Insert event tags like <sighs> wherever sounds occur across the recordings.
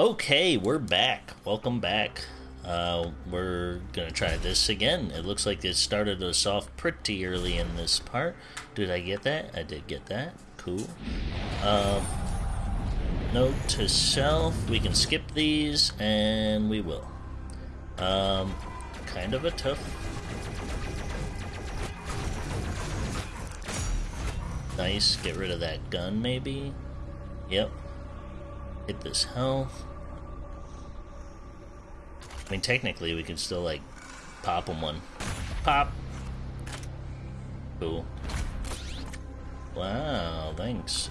Okay, we're back. Welcome back. Uh, we're gonna try this again. It looks like it started us off pretty early in this part. Did I get that? I did get that. Cool. Um, note to self, we can skip these, and we will. Um, kind of a tough... Nice, get rid of that gun maybe? Yep. Hit this health. I mean, technically, we could still, like, pop them one. Pop! Cool. Wow, thanks.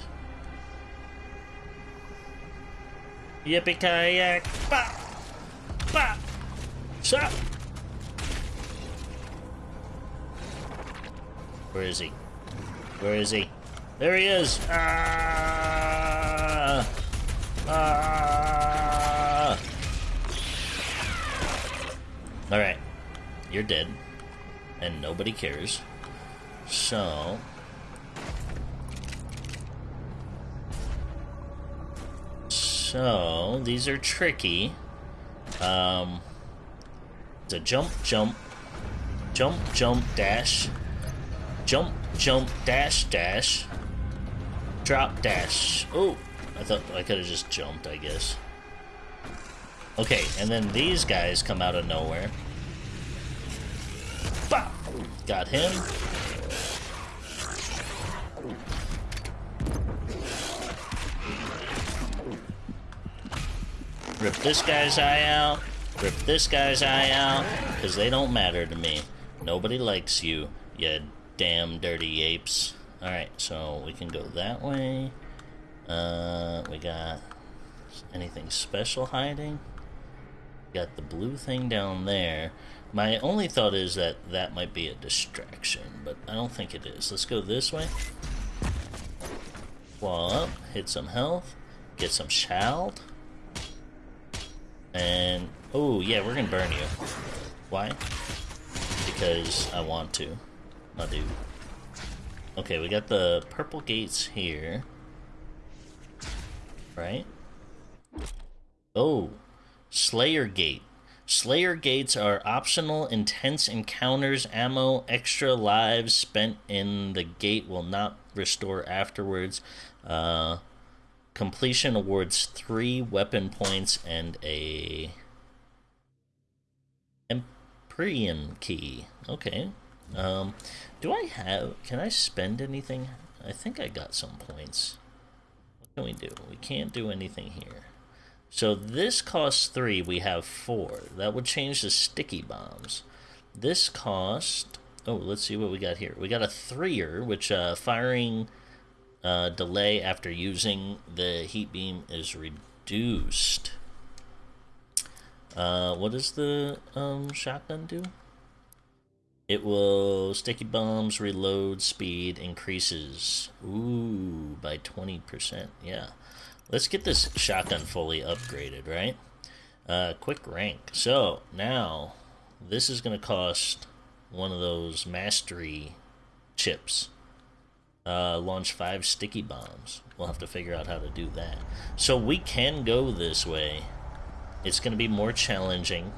Yippee kayak! Pop! Pop! Stop! Where is he? Where is he? There he is! Ah! You're dead. And nobody cares. So... So, these are tricky. Um, it's a jump, jump, jump, jump, dash, jump, jump, dash, dash, drop, dash. Oh, I thought I could have just jumped, I guess. Okay, and then these guys come out of nowhere. Bah! Got him. Rip this guy's eye out. Rip this guy's eye out. Because they don't matter to me. Nobody likes you, you damn dirty apes. Alright, so we can go that way. Uh, we got anything special hiding? Got the blue thing down there. My only thought is that that might be a distraction, but I don't think it is. Let's go this way. Wall up, hit some health, get some shald. And, oh yeah, we're gonna burn you. Why? Because I want to, my dude. Okay, we got the purple gates here. Right? Oh, Slayer Gate. Slayer Gates are optional intense encounters. Ammo, extra lives spent in the gate will not restore afterwards. Uh, completion awards three weapon points and a Empyrean key. Okay. Um, do I have? Can I spend anything? I think I got some points. What can we do? We can't do anything here. So this costs three, we have four. That would change the sticky bombs. This cost, oh, let's see what we got here. We got a threer, which uh, firing uh, delay after using the heat beam is reduced. Uh, what does the um, shotgun do? It will sticky bombs reload speed increases. Ooh, by 20%. Yeah. Let's get this shotgun fully upgraded, right? Uh, quick rank. So, now, this is going to cost one of those mastery chips. Uh, launch five sticky bombs. We'll have to figure out how to do that. So we can go this way. It's going to be more challenging.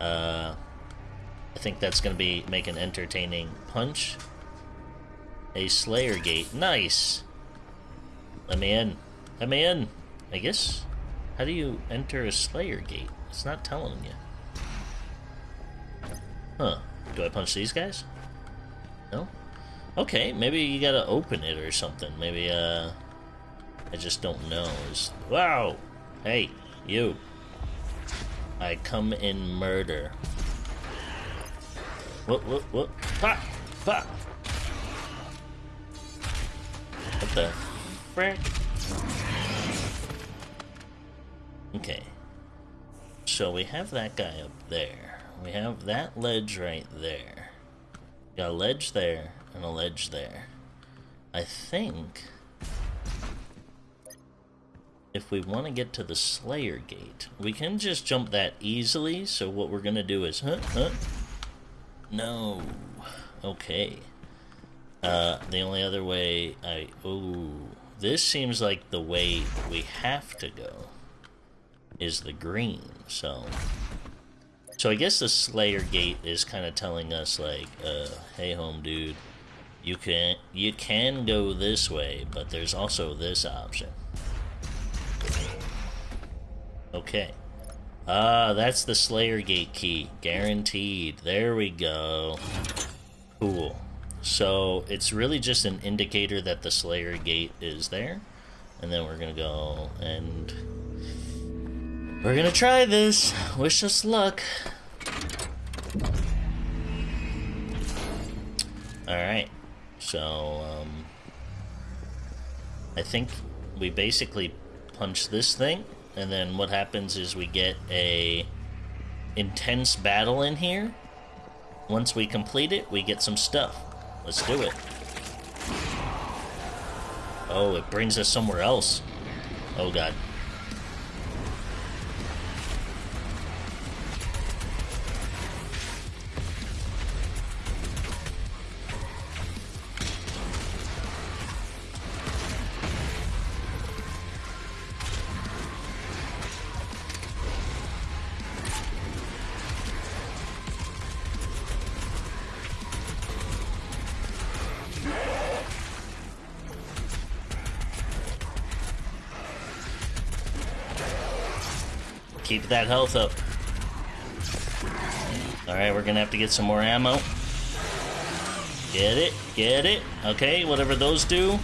Uh, I think that's going to be make an entertaining punch. A Slayer Gate. Nice! Let me in. Let me in. I guess. How do you enter a Slayer Gate? It's not telling you. Huh. Do I punch these guys? No? Okay, maybe you gotta open it or something. Maybe, uh... I just don't know. It's, wow! Hey, you. I come in murder. What, what, what? Ha! Ha! What the frick? Okay. So we have that guy up there. We have that ledge right there. Got a ledge there and a ledge there. I think if we want to get to the Slayer Gate, we can just jump that easily. So what we're gonna do is, huh, huh? No. Okay. Uh, the only other way I, oh, this seems like the way we have to go. Is the green. So, so I guess the Slayer Gate is kind of telling us like, uh, hey, home dude, you can you can go this way, but there's also this option. Okay. Ah, that's the Slayer Gate key. Guaranteed. There we go. Cool. So it's really just an indicator that the Slayer Gate is there. And then we're gonna go and we're gonna try this. Wish us luck. Alright. So, um, I think we basically punch this thing, and then what happens is we get a intense battle in here. Once we complete it, we get some stuff. Let's do it. Oh, it brings us somewhere else. Oh god. Keep that health up. Alright, we're gonna have to get some more ammo. Get it, get it. Okay, whatever those do.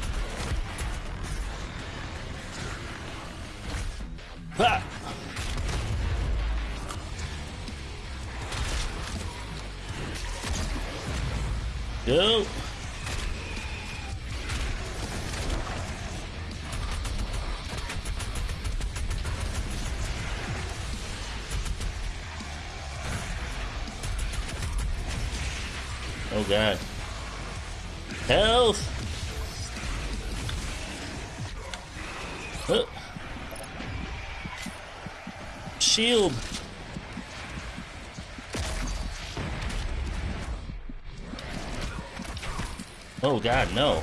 Oh god, no.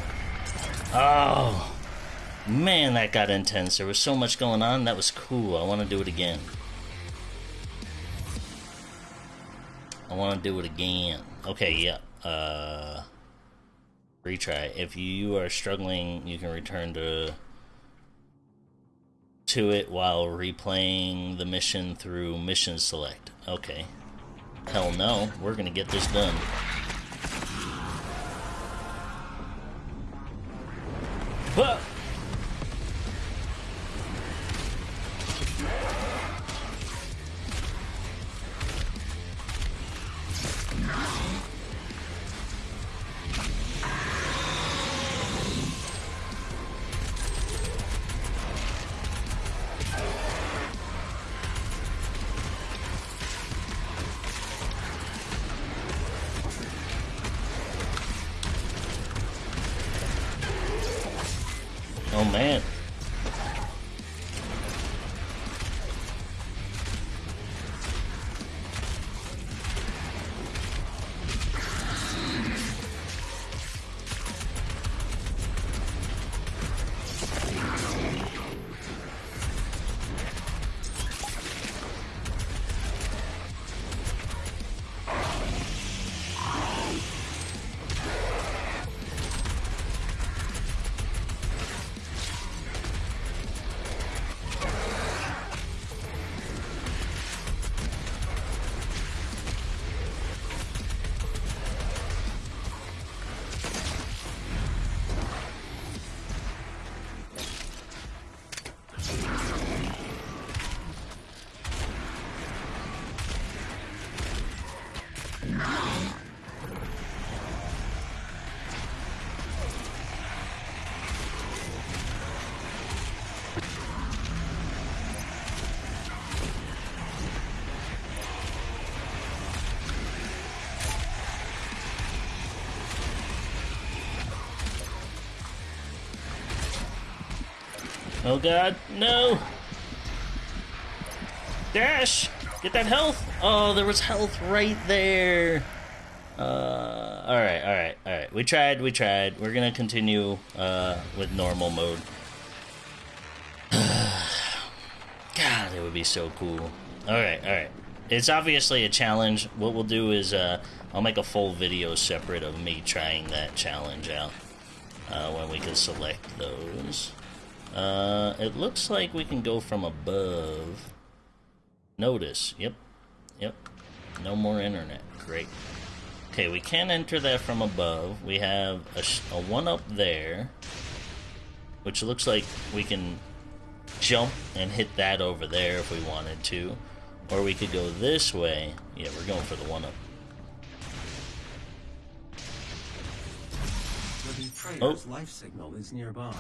Oh! Man, that got intense. There was so much going on. That was cool. I want to do it again. I want to do it again. Okay, yeah uh, retry. If you are struggling, you can return to to it while replaying the mission through mission select. Okay. Hell no, we're gonna get this done. Oh man. Oh god, no! Dash! Get that health! Oh, there was health right there! Uh, alright, alright, alright. We tried, we tried. We're gonna continue, uh, with normal mode. <sighs> god it would be so cool. Alright, alright. It's obviously a challenge. What we'll do is, uh, I'll make a full video separate of me trying that challenge out. Uh, when we can select those. Uh, it looks like we can go from above. Notice. Yep. Yep. No more internet. Great. Okay, we can enter that from above. We have a, a one up there, which looks like we can jump and hit that over there if we wanted to. Or we could go this way. Yeah, we're going for the one up. Oh. life signal is nearby.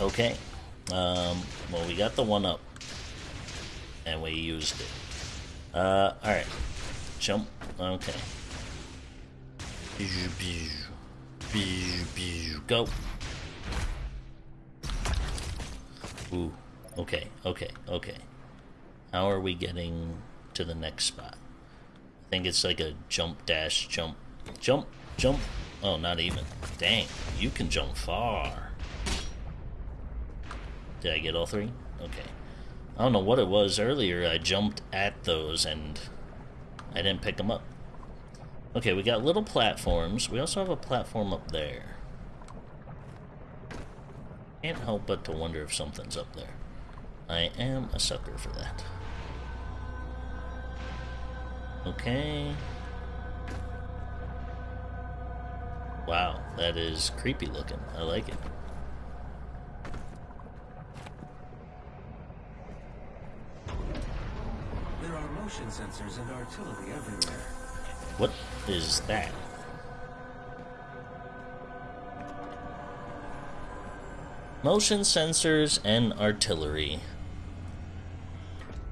Okay. Um, well, we got the one up. And we used it. Uh, alright. Jump. Okay. Go. Ooh. Okay, okay, okay. How are we getting to the next spot? I think it's like a jump dash jump. Jump, jump. Oh, not even. Dang, you can jump far. Did I get all three? Okay. I don't know what it was earlier. I jumped at those and I didn't pick them up. Okay, we got little platforms. We also have a platform up there. Can't help but to wonder if something's up there. I am a sucker for that. Okay. Wow, that is creepy looking. I like it. There are motion sensors and artillery everywhere. What is that? Motion sensors and artillery.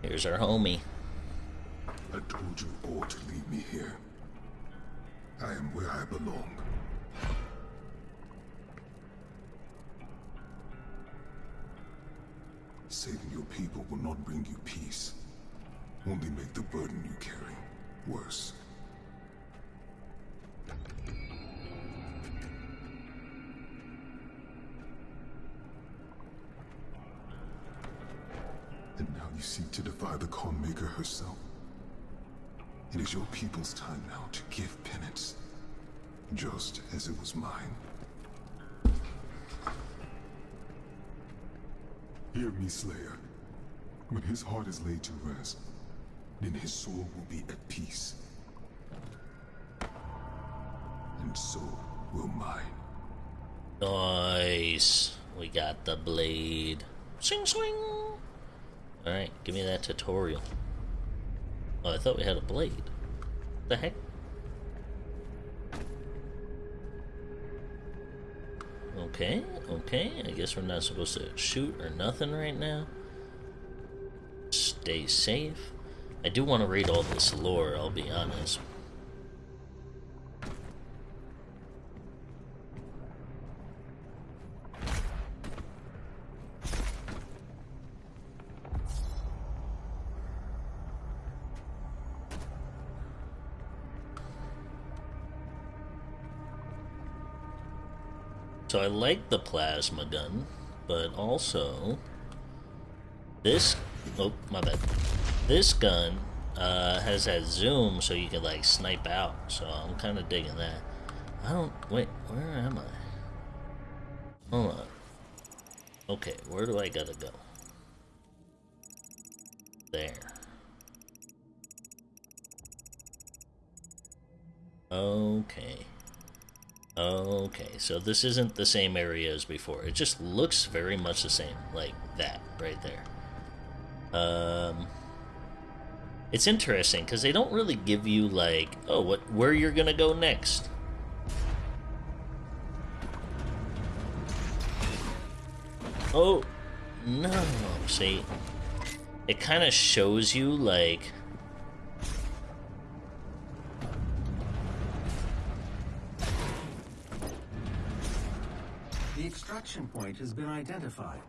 Here's our homie. I told you all to leave me here. I am where I belong. Saving your people will not bring you peace. Only make the burden you carry worse. And now you seek to defy the Khan Maykr herself. It is your people's time now to give penance, just as it was mine. Hear me, Slayer. When his heart is laid to rest, then his soul will be at peace. And so will mine. Nice. We got the blade. Swing, swing. Alright, give me that tutorial. Oh, I thought we had a blade. What the heck? Okay, okay. I guess we're not supposed to shoot or nothing right now. Stay safe. I do want to read all this lore, I'll be honest. So I like the plasma gun, but also this. Oh, my bad. This gun uh, has that zoom, so you can like snipe out. So I'm kind of digging that. I don't wait. Where am I? Hold on. Okay, where do I gotta go? There. Okay. Okay, so this isn't the same area as before. It just looks very much the same, like that right there. Um, it's interesting because they don't really give you like, oh, what where you're gonna go next. Oh, no. See, it kind of shows you like The extraction point has been identified.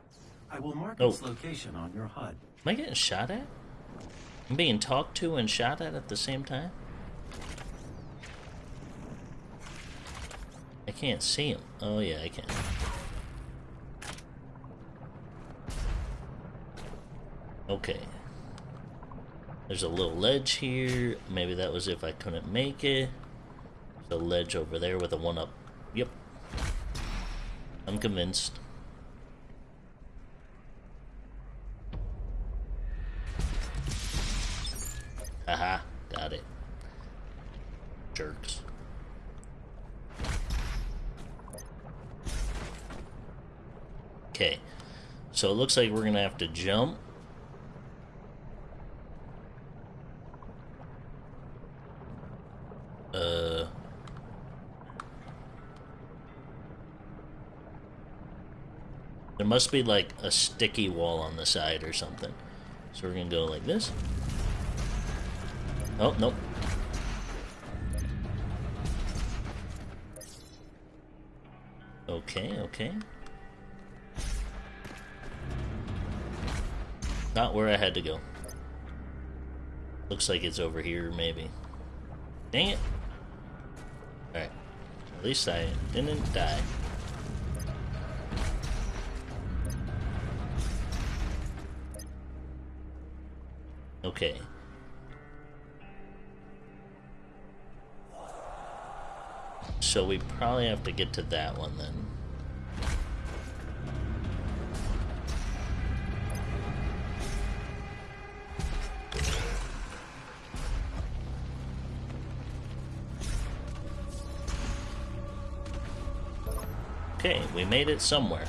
I will mark oh. its location on your HUD. Am I getting shot at? I'm being talked to and shot at at the same time? I can't see him. Oh yeah, I can. Okay. There's a little ledge here. Maybe that was if I couldn't make it. There's a ledge over there with a one up. Yep. I'm convinced. So it looks like we're gonna have to jump. Uh. There must be like a sticky wall on the side or something. So we're gonna go like this. Oh, nope. Okay, okay. Not where I had to go. Looks like it's over here, maybe. Dang it! Alright. At least I didn't die. Okay. So we probably have to get to that one then. We made it somewhere.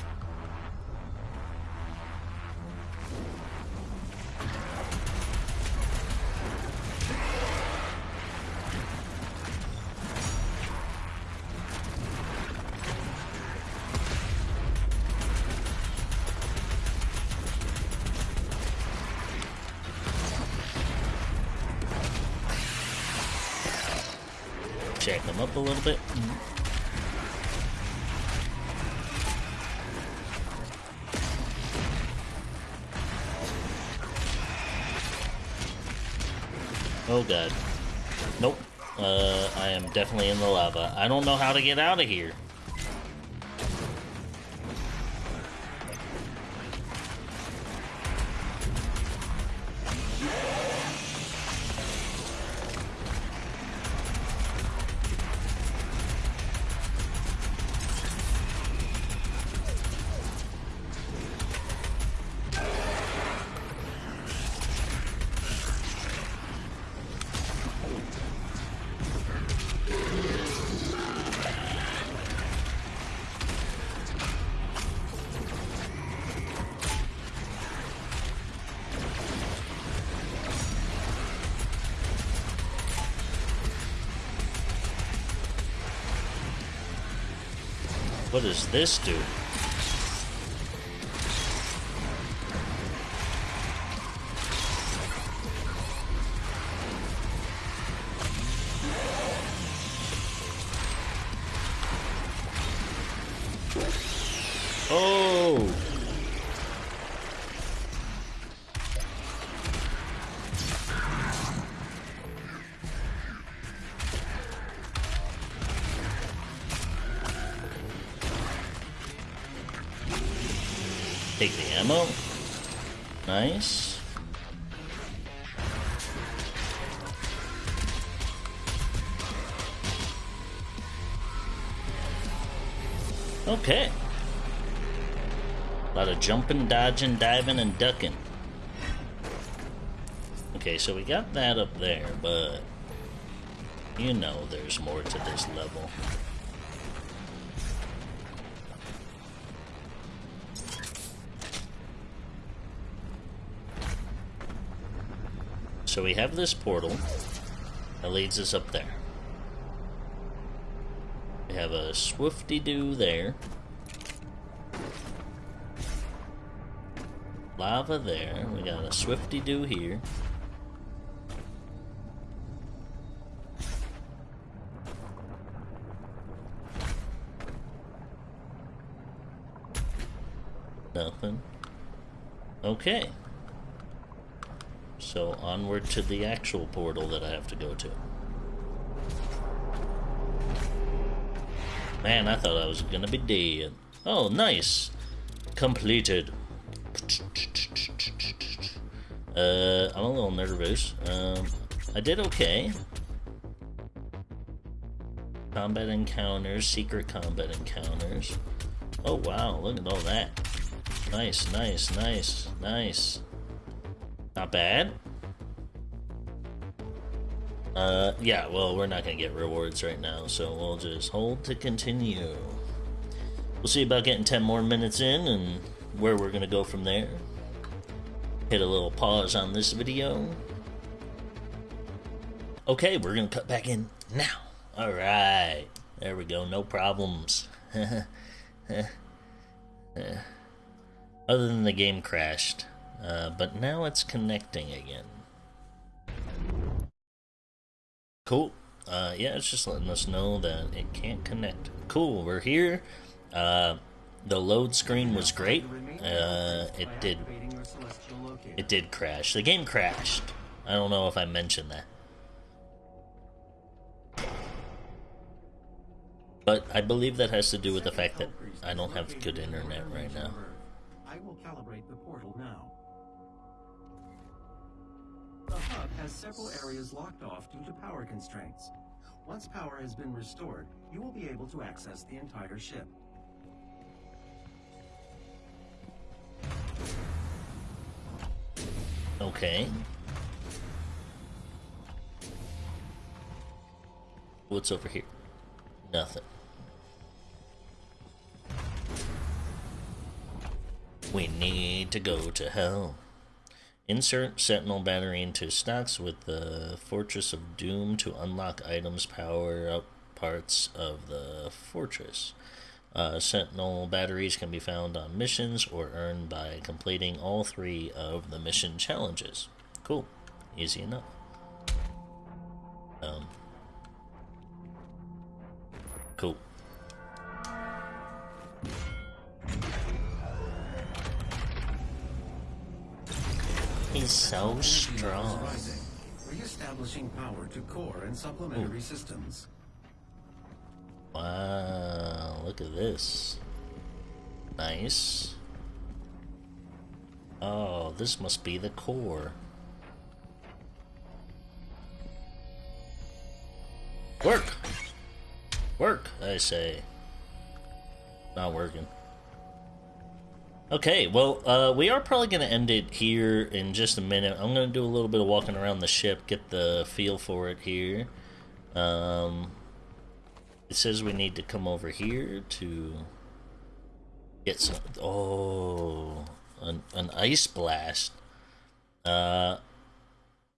Check them up a little bit. Oh god. Nope. Uh, I am definitely in the lava. I don't know how to get out of here. What does this do? Nice. Okay. A lot of jumping, dodging, diving, and ducking. Okay, so we got that up there, but you know there's more to this level. So we have this portal that leads us up there. We have a swifty doo there. Lava there. We got a swifty doo here. Nothing. Okay. So onward to the actual portal that I have to go to. Man, I thought I was gonna be dead. Oh, nice. Completed. Uh, I'm a little nervous. Um, I did okay. Combat encounters, secret combat encounters. Oh wow, look at all that. Nice, nice, nice, nice. Not bad. Uh, yeah, well, we're not gonna get rewards right now, so we'll just hold to continue. We'll see about getting 10 more minutes in and where we're gonna go from there. Hit a little pause on this video. Okay, we're gonna cut back in now. Alright, there we go, no problems. <laughs> Other than the game crashed, uh, but now it's connecting again. Cool. Uh, yeah, it's just letting us know that it can't connect. Cool, we're here. Uh, the load screen was great. Uh, it did. It did crash. The game crashed. I don't know if I mentioned that. But I believe that has to do with the fact that I don't have good internet right now. I will calibrate the portal now. The hub has several areas locked off due to power constraints. Once power has been restored, you will be able to access the entire ship. Okay. What's over here? Nothing. We need to go to hell. Insert Sentinel battery into stocks with the Fortress of Doom to unlock items, power up parts of the fortress. Uh, Sentinel batteries can be found on missions or earned by completing all three of the mission challenges. Cool. Easy enough. Um, cool. He's so strong. Re-establishing power to core and supplementary hmm. systems. Wow, look at this. Nice. Oh, this must be the core. Work! Work, I say. Not working. Okay, well, uh, we are probably going to end it here in just a minute. I'm going to do a little bit of walking around the ship, get the feel for it here. Um, it says we need to come over here to get some... Oh, an, an ice blast. Uh,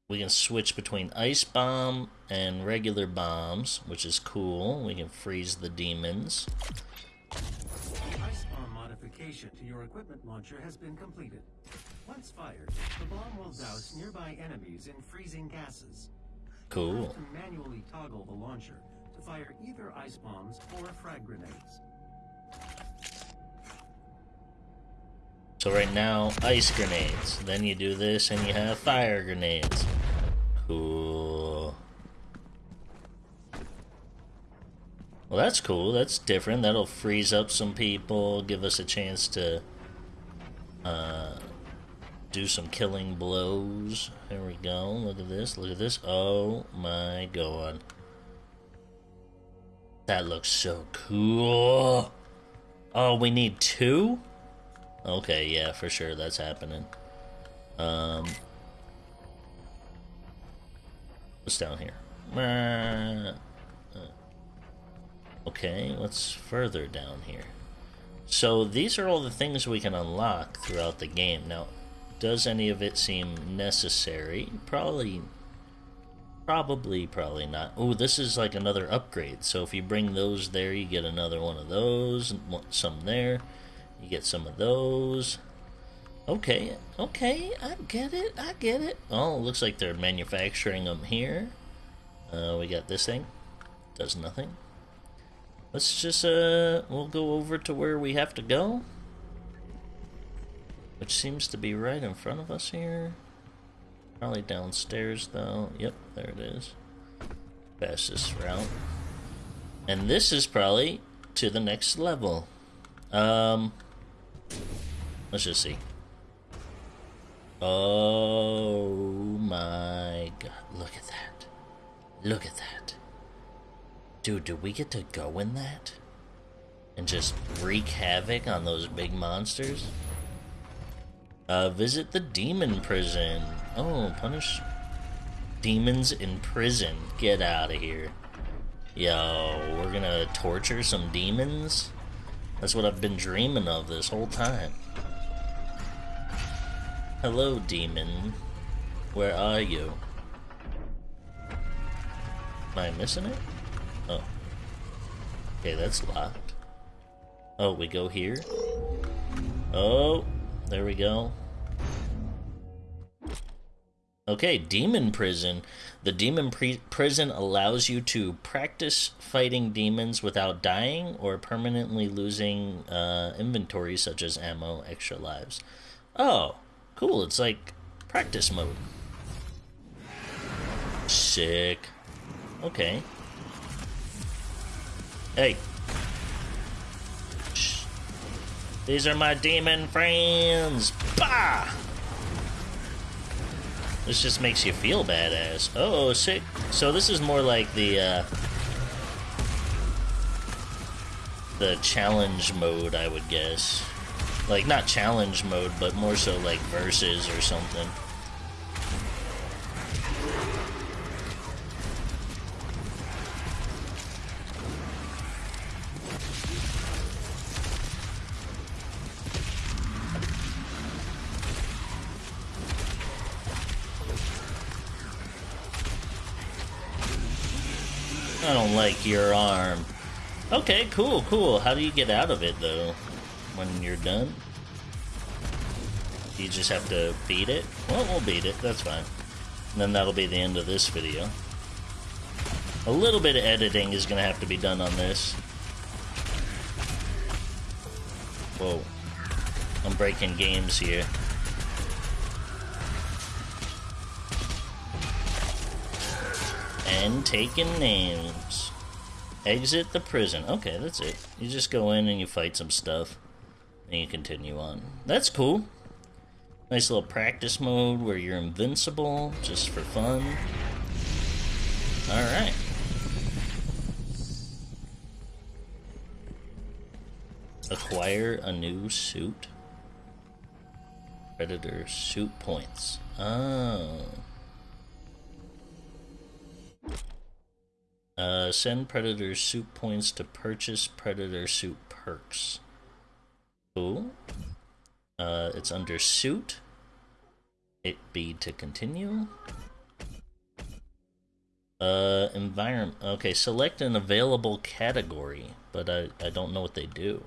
we can switch between ice bomb and regular bombs, which is cool. We can freeze the demons. Modification to your equipment launcher has been completed. Once fired, the bomb will douse nearby enemies in freezing gases. Cool. have to manually toggle the launcher to fire either ice bombs or frag grenades. So right now, ice grenades. Then you do this and you have fire grenades. Cool. Well, that's cool. That's different. That'll freeze up some people, give us a chance to uh, do some killing blows. Here we go. Look at this. Look at this. Oh my god. That looks so cool. Oh, we need two? Okay, yeah, for sure, that's happening. Um, what's down here? Okay, what's further down here? So these are all the things we can unlock throughout the game. Now, does any of it seem necessary? Probably, probably, probably not. Oh, this is like another upgrade. So if you bring those there, you get another one of those, some there. You get some of those. Okay, okay, I get it, I get it. Oh, looks like they're manufacturing them here. Uh, we got this thing. Does nothing. Let's just, uh, we'll go over to where we have to go. Which seems to be right in front of us here. Probably downstairs, though. Yep, there it is. Fastest route. And this is probably to the next level. Um, let's just see. Oh my god. Look at that. Look at that. Dude, do we get to go in that? And just wreak havoc on those big monsters? Uh, visit the demon prison. Oh, punish demons in prison. Get out of here. Yo, we're gonna torture some demons? That's what I've been dreaming of this whole time. Hello, demon. Where are you? Am I missing it? Okay, that's locked. Oh, we go here? Oh, there we go. Okay, Demon Prison. The Demon Prison allows you to practice fighting demons without dying or permanently losing uh, inventory such as ammo, extra lives. Oh, cool. It's like practice mode. Sick. Okay. Hey. These are my demon friends. Bah! This just makes you feel badass. Oh, sick. So this is more like the, uh, the challenge mode, I would guess. Like, not challenge mode, but more so like verses or something. Like your arm. Okay, cool, cool. How do you get out of it, though, when you're done? You just have to beat it? Well, we'll beat it. That's fine. And then that'll be the end of this video. A little bit of editing is going to have to be done on this. Whoa. I'm breaking games here. and taking names. Exit the prison. Okay, that's it. You just go in and you fight some stuff. And you continue on. That's cool. Nice little practice mode where you're invincible, just for fun. Alright. Acquire a new suit. Predator suit points. Oh. Uh, send Predator suit points to purchase Predator suit perks. Cool. Uh, it's under suit. It be to continue. Uh, environment. Okay, select an available category, but I, I don't know what they do.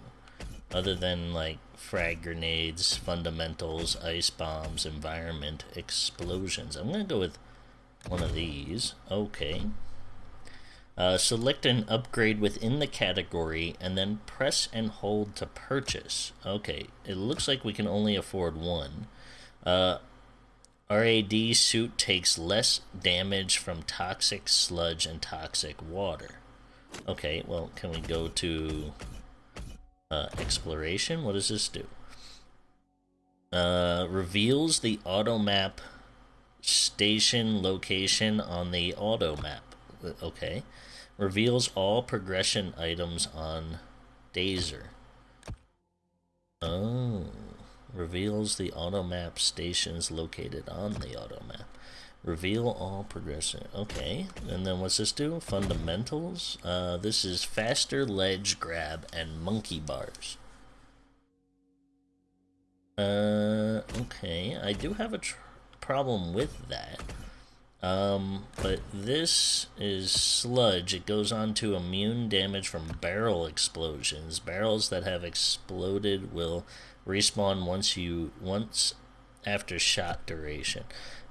Other than, like, frag grenades, fundamentals, ice bombs, environment, explosions. I'm gonna go with one of these. Okay. Uh, select an upgrade within the category and then press and hold to purchase. Okay, it looks like we can only afford one. Uh, RAD suit takes less damage from toxic sludge and toxic water. Okay, well, can we go to uh, exploration? What does this do? Uh, reveals the auto map station location on the auto map. Okay reveals all progression items on Dazer. Oh, reveals the auto map stations located on the auto map. Reveal all progression. Okay, and then what's this do? Fundamentals. Uh, this is faster ledge grab and monkey bars. Uh, okay, I do have a problem with that. Um, but this is sludge. It goes on to immune damage from barrel explosions. Barrels that have exploded will respawn once you once after shot duration.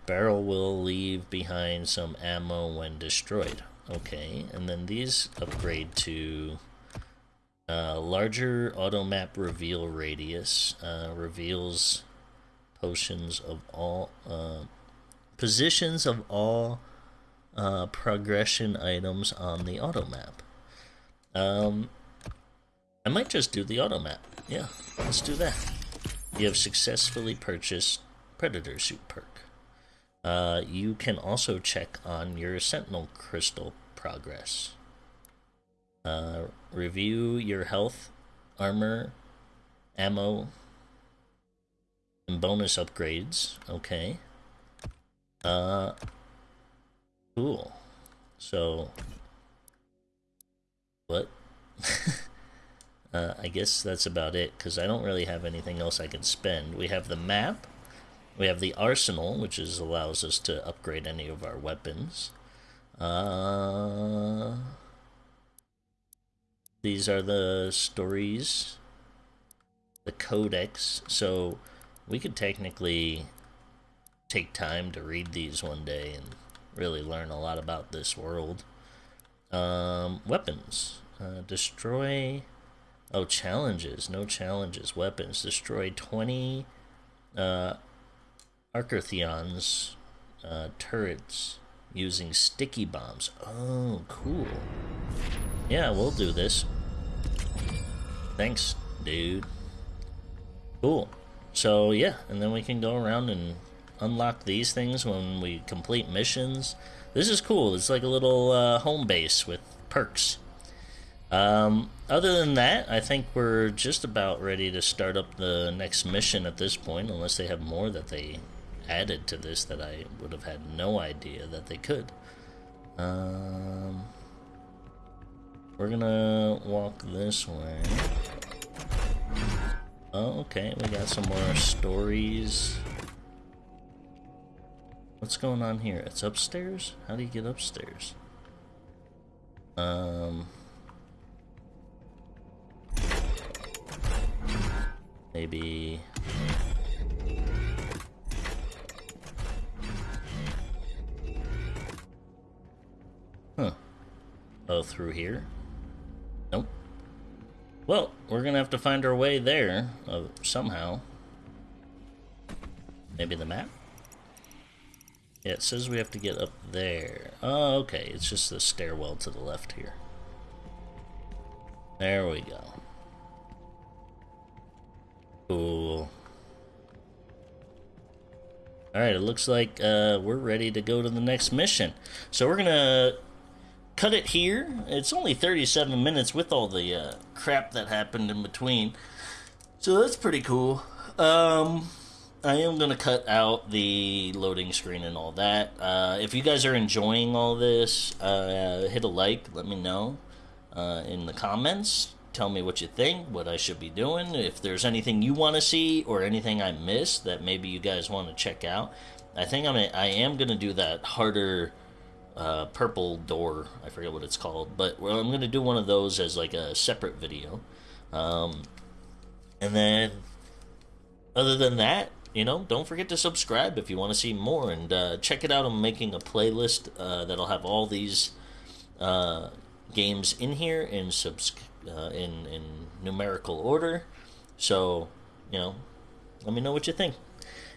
Barrel will leave behind some ammo when destroyed. Okay, and then these upgrade to uh, larger auto map reveal radius. Uh, reveals potions of all. Uh, positions of all uh, progression items on the auto map. Um, I might just do the auto map. Yeah, let's do that. You have successfully purchased Predator Suit perk. Uh, you can also check on your Sentinel Crystal progress. Uh, review your health, armor, ammo, and bonus upgrades. Okay. Uh, cool. So, what? <laughs> uh, I guess that's about it, because I don't really have anything else I can spend. We have the map. We have the arsenal, which is allows us to upgrade any of our weapons. Uh, these are the stories. The codex. So we could technically take time to read these one day and really learn a lot about this world. Um, weapons. Uh, destroy... Oh, challenges. No challenges. Weapons. Destroy 20 uh, Arachnotron's uh, turrets using sticky bombs. Oh, cool. Yeah, we'll do this. Thanks, dude. Cool. So, yeah, and then we can go around and unlock these things when we complete missions. This is cool. It's like a little uh, home base with perks. Um, other than that, I think we're just about ready to start up the next mission at this point, unless they have more that they added to this that I would have had no idea that they could. Um, we're gonna walk this way. Oh, okay, we got some more stories. What's going on here? It's upstairs? How do you get upstairs? Um... Maybe... Huh. Oh, through here? Nope. Well, we're gonna have to find our way there, uh, somehow. Maybe the map? Yeah, it says we have to get up there. Oh, okay. It's just the stairwell to the left here. There we go. Cool. Alright, it looks like uh, we're ready to go to the next mission. So we're gonna cut it here. It's only 37 minutes with all the uh, crap that happened in between. So that's pretty cool. Um, I am going to cut out the loading screen and all that. Uh, if you guys are enjoying all this, uh, hit a like, let me know uh, in the comments. Tell me what you think, what I should be doing. If there's anything you want to see or anything I missed that maybe you guys want to check out. I think I'm a, I am going to do that harder uh, purple door. I forget what it's called, but well, I'm going to do one of those as like a separate video. Um, and then, other than that, you know, don't forget to subscribe if you want to see more, and uh, check it out. I'm making a playlist uh, that'll have all these uh, games in here in subs uh, in in numerical order. So, you know, let me know what you think.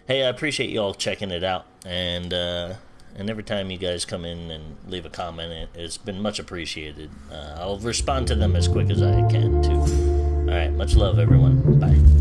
Hey, I appreciate you all checking it out, and uh, and every time you guys come in and leave a comment, it, has been much appreciated. Uh, I'll respond to them as quick as I can, too. Alright, much love, everyone. Bye.